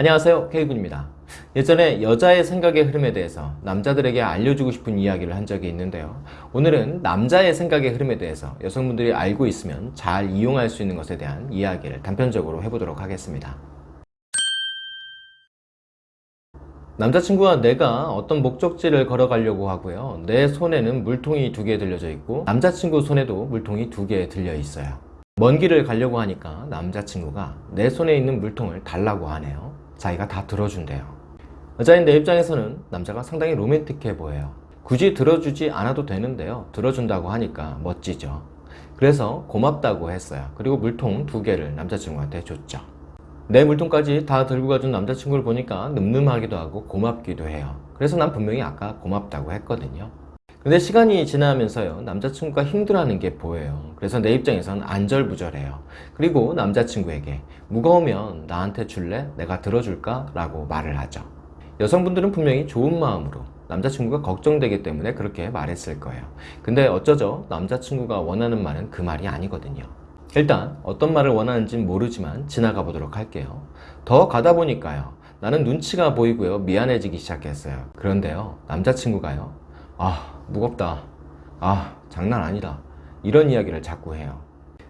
안녕하세요 K군입니다. 예전에 여자의 생각의 흐름에 대해서 남자들에게 알려주고 싶은 이야기를 한 적이 있는데요. 오늘은 남자의 생각의 흐름에 대해서 여성분들이 알고 있으면 잘 이용할 수 있는 것에 대한 이야기를 단편적으로 해보도록 하겠습니다. 남자친구와 내가 어떤 목적지를 걸어가려고 하고요. 내 손에는 물통이 두 개 들려져 있고 남자친구 손에도 물통이 두 개 들려 있어요. 먼 길을 가려고 하니까 남자친구가 내 손에 있는 물통을 달라고 하네요 자기가 다 들어준대요. 여자인 내 입장에서는 남자가 상당히 로맨틱해 보여요. 굳이 들어주지 않아도 되는데요. 들어준다고 하니까 멋지죠. 그래서 고맙다고 했어요. 그리고 물통 두 개를 남자친구한테 줬죠. 내 물통까지 다 들고 가준 남자친구를 보니까 늠름하기도 하고 고맙기도 해요. 그래서 난 분명히 아까 고맙다고 했거든요 근데 시간이 지나면서요 남자친구가 힘들어하는 게 보여요. 그래서 내 입장에선 안절부절해요. 그리고 남자친구에게 무거우면 나한테 줄래? 내가 들어줄까? 라고 말을 하죠. 여성분들은 분명히 좋은 마음으로 남자친구가 걱정되기 때문에 그렇게 말했을 거예요. 근데 어쩌죠? 남자친구가 원하는 말은 그 말이 아니거든요. 일단 어떤 말을 원하는지 모르지만 지나가 보도록 할게요. 더 가다 보니까요 나는 눈치가 보이고요 미안해지기 시작했어요. 그런데요 남자친구가요 아 무겁다. 아 장난 아니다. 이런 이야기를 자꾸 해요.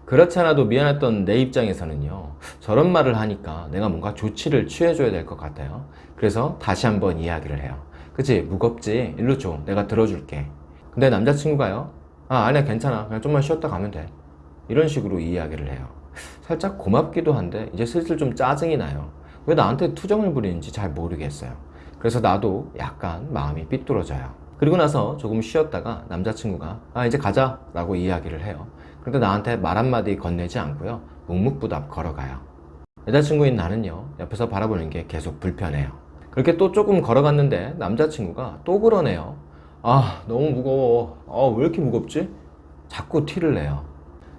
그렇지 않아도 미안했던 내 입장에서는요 저런 말을 하니까 내가 뭔가 조치를 취해줘야 될 것 같아요. 그래서 다시 한번 이야기를 해요. 그치? 무겁지? 일로 줘. 내가 들어줄게. 근데 남자친구가요? 아 아니야 괜찮아. 그냥 좀만 쉬었다 가면 돼. 이런 식으로 이야기를 해요. 살짝 고맙기도 한데 이제 슬슬 좀 짜증이 나요. 왜 나한테 투정을 부리는지 잘 모르겠어요. 그래서 나도 약간 마음이 삐뚤어져요 그리고 나서 조금 쉬었다가 남자친구가 아 이제 가자. 라고 이야기를 해요. 그런데 나한테 말 한마디 건네지 않고요. 묵묵부답 걸어가요. 여자친구인 나는요 옆에서 바라보는 게 계속 불편해요. 그렇게 또 조금 걸어갔는데 남자친구가 또 그러네요 아 너무 무거워. 아 왜 이렇게 무겁지? 자꾸 티를 내요.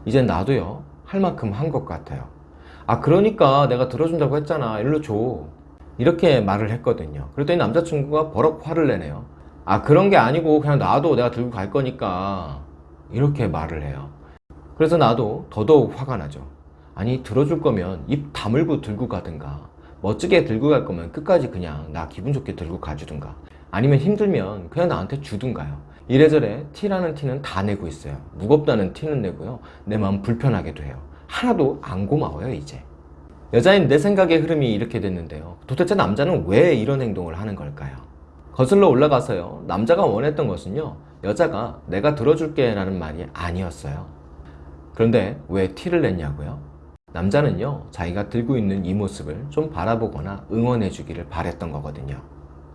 이젠 나도요 할 만큼 한 것 같아요 아 그러니까 내가 들어준다고 했잖아. 일로 줘. 이렇게 말을 했거든요. 그랬더니 남자친구가 버럭 화를 내네요 아 그런 게 아니고 그냥 놔도 내가 들고 갈 거니까 이렇게 말을 해요. 그래서 나도 더더욱 화가 나죠. 아니 들어줄 거면 입 다물고 들고 가든가 멋지게 들고 갈 거면 끝까지 그냥 나 기분 좋게 들고 가주든가 아니면 힘들면 그냥 나한테 주든가요. 이래저래 티라는 티는 다 내고 있어요. 무겁다는 티는 내고요. 내 마음 불편하게도 해요. 하나도 안 고마워요 이제. 여자인 내 생각의 흐름이 이렇게 됐는데요. 도대체 남자는 왜 이런 행동을 하는 걸까요 거슬러 올라가서요. 남자가 원했던 것은요 여자가 내가 들어줄게 라는 말이 아니었어요. 그런데 왜 티를 냈냐고요? 남자는요 자기가 들고 있는 이 모습을 좀 바라보거나 응원해 주기를 바랬던 거거든요.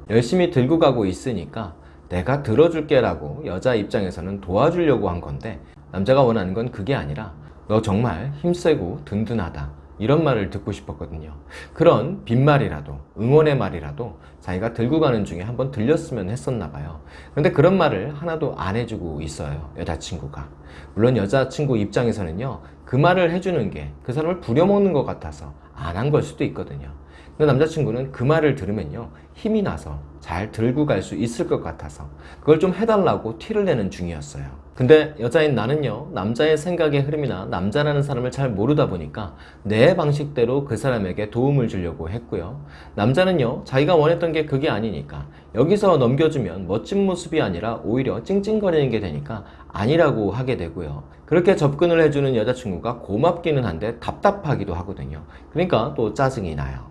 열심히 들고 가고 있으니까 내가 들어줄게 라고 여자 입장에서는 도와주려고 한 건데 남자가 원하는 건 그게 아니라 너 정말 힘세고 든든하다 이런 말을 듣고 싶었거든요. 그런 빈말이라도 응원의 말이라도 자기가 들고 가는 중에 한번 들렸으면 했었나 봐요. 근데 그런 말을 하나도 안 해주고 있어요 여자친구가. 물론 여자친구 입장에서는요 그 말을 해주는 게 그 사람을 부려먹는 것 같아서 안 한 걸 수도 있거든요. 근데 남자친구는 그 말을 들으면요 힘이 나서 잘 들고 갈 수 있을 것 같아서 그걸 좀 해달라고 티를 내는 중이었어요 근데 여자인 나는요 남자의 생각의 흐름이나 남자라는 사람을 잘 모르다 보니까 내 방식대로 그 사람에게 도움을 주려고 했고요. 남자는요 자기가 원했던 게 그게 아니니까 여기서 넘겨주면 멋진 모습이 아니라 오히려 찡찡거리는 게 되니까 아니라고 하게 되고요. 그렇게 접근을 해주는 여자친구가 고맙기는 한데 답답하기도 하거든요. 그러니까 또 짜증이 나요.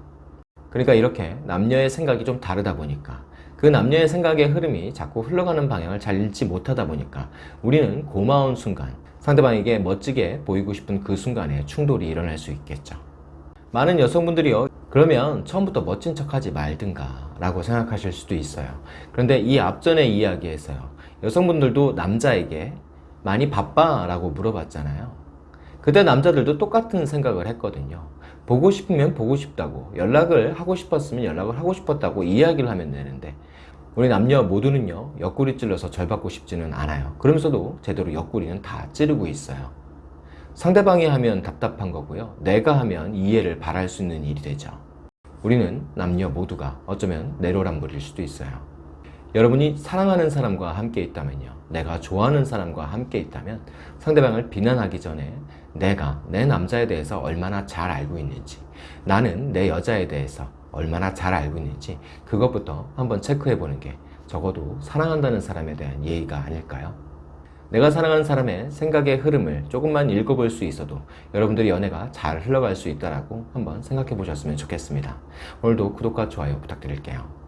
그러니까 이렇게 남녀의 생각이 좀 다르다 보니까 그 남녀의 생각의 흐름이 자꾸 흘러가는 방향을 잘 읽지 못하다 보니까 우리는 고마운 순간 상대방에게 멋지게 보이고 싶은 그 순간에 충돌이 일어날 수 있겠죠. 많은 여성분들이요 그러면 처음부터 멋진 척하지 말든가 라고 생각하실 수도 있어요. 그런데 이 앞전의 이야기에서요 여성분들도 남자에게 많이 바빠? 라고 물어봤잖아요. 그때 남자들도 똑같은 생각을 했거든요 보고 싶으면 보고 싶다고 연락을 하고 싶었으면 연락을 하고 싶었다고 이야기를 하면 되는데 우리 남녀 모두는요 옆구리 찔러서 절 받고 싶지는 않아요. 그러면서도 제대로 옆구리는 다 찌르고 있어요. 상대방이 하면 답답한 거고요. 내가 하면 이해를 바랄 수 있는 일이 되죠. 우리는 남녀 모두가 어쩌면 내로남불일 수도 있어요. 여러분이 사랑하는 사람과 함께 있다면요 내가 좋아하는 사람과 함께 있다면 상대방을 비난하기 전에 내가 내 남자에 대해서 얼마나 잘 알고 있는지 나는 내 여자에 대해서 얼마나 잘 알고 있는지 그것부터 한번 체크해 보는 게 적어도 사랑한다는 사람에 대한 예의가 아닐까요? 내가 사랑하는 사람의 생각의 흐름을 조금만 읽어볼 수 있어도 여러분들의 연애가 잘 흘러갈 수 있다라고 한번 생각해 보셨으면 좋겠습니다. 오늘도 구독과 좋아요 부탁드릴게요.